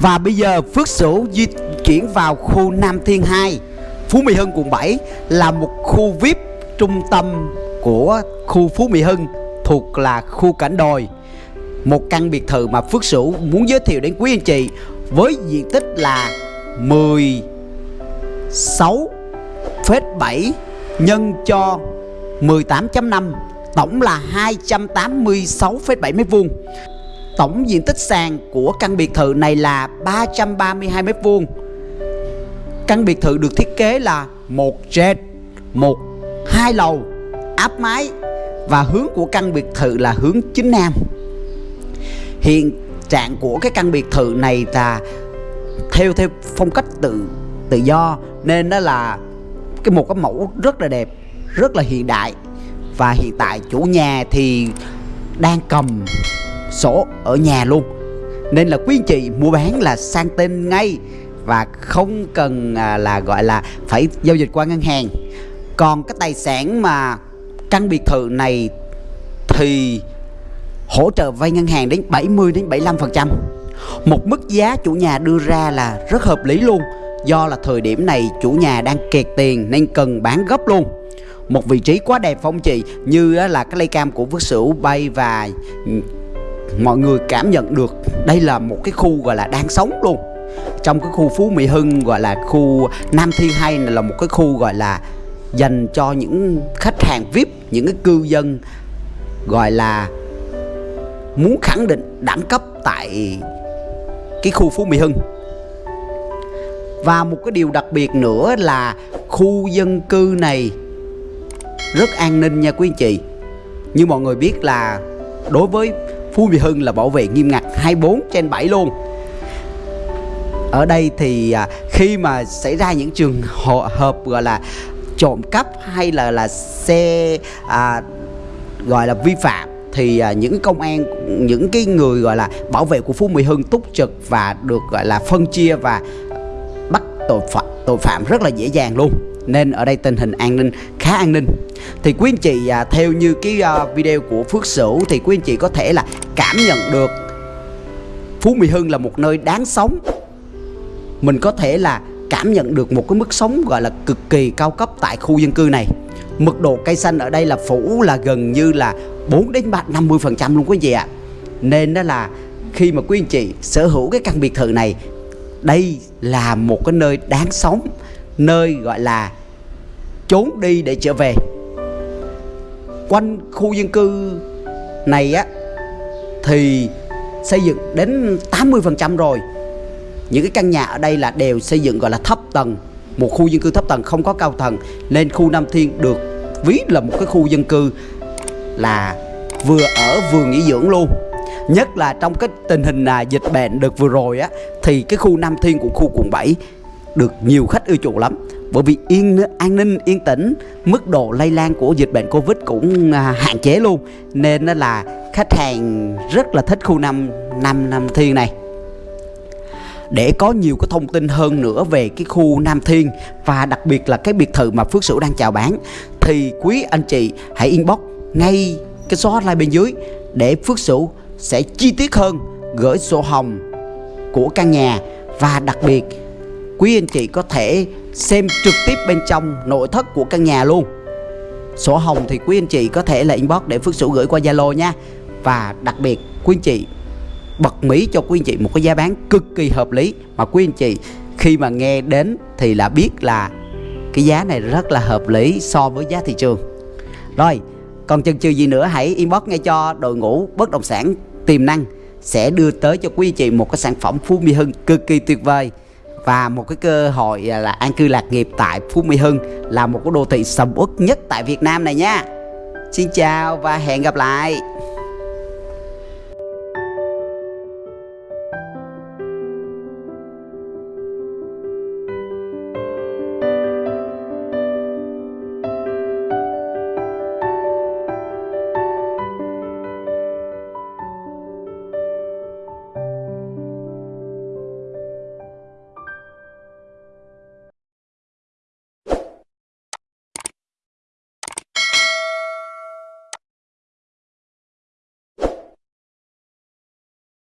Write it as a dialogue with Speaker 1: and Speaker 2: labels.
Speaker 1: Và bây giờ Phước Sửu di chuyển vào khu Nam Thiên 2 Phú Mỹ Hưng quận 7 là một khu VIP trung tâm của khu Phú Mỹ Hưng thuộc là khu cảnh đồi một căn biệt thự mà Phước Sửu muốn giới thiệu đến quý anh chị với diện tích là 16,7 nhân cho 18.5 tổng là 286,7 mét vuông. Tổng diện tích sàn của căn biệt thự này là 332 mét vuông. Căn biệt thự được thiết kế là một trệt, một hai lầu, áp mái và hướng của căn biệt thự là hướng chính nam. Hiện trạng của cái căn biệt thự này là theo theo phong cách tự tự do nên đó là cái một cái mẫu rất là đẹp, rất là hiện đại và hiện tại chủ nhà thì đang cầm sổ ở nhà luôn. Nên là quý anh chị mua bán là sang tên ngay và không cần à, là, gọi là, phải giao dịch qua ngân hàng. Còn cái tài sản mà căn biệt thự này thì hỗ trợ vay ngân hàng đến 70 đến 75%. Một mức giá chủ nhà đưa ra là rất hợp lý luôn. Do là thời điểm này chủ nhà đang kẹt tiền nên cần bán gấp luôn. Một vị trí quá đẹp phong chị, Như là cái lay cam của Phước Sửu bay và ừ, mọi người cảm nhận được đây là một cái khu gọi là đang sống luôn. Trong cái khu Phú Mỹ Hưng, gọi là khu Nam Thiên Hay là một cái khu gọi là dành cho những khách hàng VIP những cái cư dân gọi là muốn khẳng định đẳng cấp tại cái khu Phú Mỹ Hưng. Và một cái điều đặc biệt nữa là khu dân cư này rất an ninh nha quý anh chị. Như mọi người biết là đối với Phú Mỹ Hưng là bảo vệ nghiêm ngặt 24 trên 7 luôn. Ở đây thì à, khi mà xảy ra những trường hợp gọi là trộm cắp hay là là xe à, gọi là vi phạm thì à, những công an những cái người gọi là bảo vệ của Phú Mỹ Hưng túc trực và được gọi là phân chia và bắt tội phạm tội phạm rất là dễ dàng luôn. Nên ở đây tình hình an ninh khá an ninh. Thì quý anh chị à, theo như cái à, video của Phước Sửu thì quý anh chị có thể là cảm nhận được. Phú Mỹ Hưng là một nơi đáng sống. Mình có thể là cảm nhận được một cái mức sống gọi là cực kỳ cao cấp tại khu dân cư này. Mực độ cây xanh ở đây là phủ là gần như là 4 đến 3 50 phần trăm luôn quý vị chị ạ. Nên đó là khi mà quý anh chị sở hữu cái căn biệt thự này, đây là một cái nơi đáng sống, nơi gọi là trốn đi để trở về. Quanh khu dân cư này á thì xây dựng đến 80% rồi. Những cái căn nhà ở đây là đều xây dựng gọi là thấp tầng. Một khu dân cư thấp tầng không có cao tầng. Nên khu Nam Thiên được ví là một cái khu dân cư là vừa ở vừa nghỉ dưỡng luôn. Nhất là trong cái tình hình là dịch bệnh được vừa rồi á thì cái khu Nam Thiên của khu quận 7 được nhiều khách ưa chuộng lắm. Bởi vì yên an ninh yên tĩnh mức độ lây lan của dịch bệnh covid cũng à, hạn chế luôn. Nên nó là khách hàng rất là thích khu năm năm năm thiên này. Để có nhiều cái thông tin hơn nữa về cái khu Nam Thiên và đặc biệt là cái biệt thự mà Phước Sửu đang chào bán, thì quý anh chị hãy inbox ngay cái số hotline bên dưới để Phước Sửu sẽ chi tiết hơn, gửi sổ hồng của căn nhà và đặc biệt quý anh chị có thể xem trực tiếp bên trong nội thất của căn nhà luôn. Sổ hồng thì quý anh chị có thể là inbox để Phước Sửu gửi qua Zalo nha và đặc biệt, quý anh chị, bật mí cho quý anh chị một cái giá bán cực kỳ hợp lý mà quý anh chị, khi mà nghe đến thì là biết là cái giá này rất là hợp lý so với giá thị trường rồi, còn chần chừ gì nữa hãy inbox ngay cho đội ngũ bất động sản tiềm năng sẽ đưa tới cho quý anh chị một cái sản phẩm Phú Mỹ Hưng cực kỳ tuyệt vời và một cái cơ hội à, là an cư lạc nghiệp tại Phú Mỹ Hưng là một cái đô thị sầm uất nhất tại Việt Nam này nha. Xin chào và hẹn gặp lại.